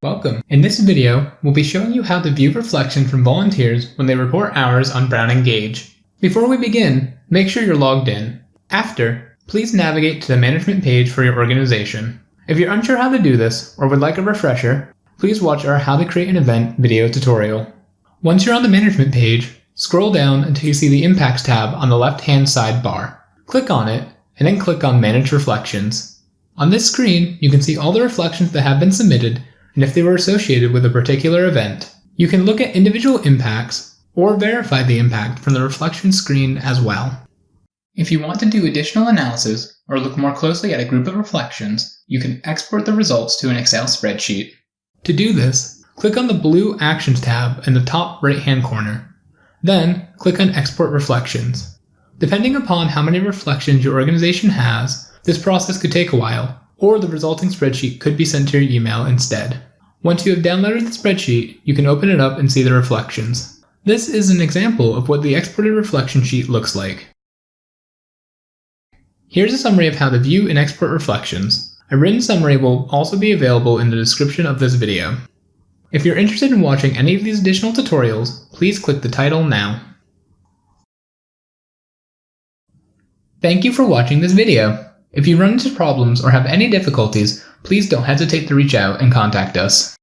Welcome. In this video, we'll be showing you how to view reflection from volunteers when they report hours on Brown Engage. Before we begin, make sure you're logged in. After, please navigate to the management page for your organization. If you're unsure how to do this or would like a refresher, please watch our How to Create an Event video tutorial. Once you're on the management page, scroll down until you see the Impacts tab on the left-hand side bar. Click on it, and then click on Manage Reflections. On this screen, you can see all the reflections that have been submitted and if they were associated with a particular event. You can look at individual impacts or verify the impact from the reflection screen as well. If you want to do additional analysis or look more closely at a group of reflections, you can export the results to an Excel spreadsheet. To do this, click on the blue Actions tab in the top right-hand corner. Then, click on Export Reflections. Depending upon how many reflections your organization has, this process could take a while, or the resulting spreadsheet could be sent to your email instead. Once you have downloaded the spreadsheet, you can open it up and see the reflections. This is an example of what the exported reflection sheet looks like. Here's a summary of how to view and export reflections. A written summary will also be available in the description of this video. If you're interested in watching any of these additional tutorials, please click the title now. Thank you for watching this video. If you run into problems or have any difficulties, please don't hesitate to reach out and contact us.